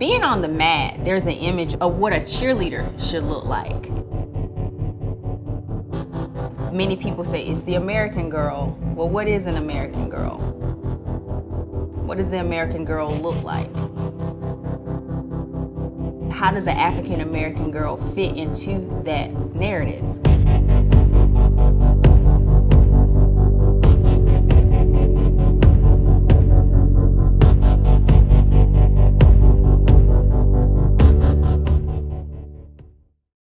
Being on the mat, there's an image of what a cheerleader should look like. Many people say it's the American girl. Well, what is an American girl? What does the American girl look like? How does an African American girl fit into that narrative?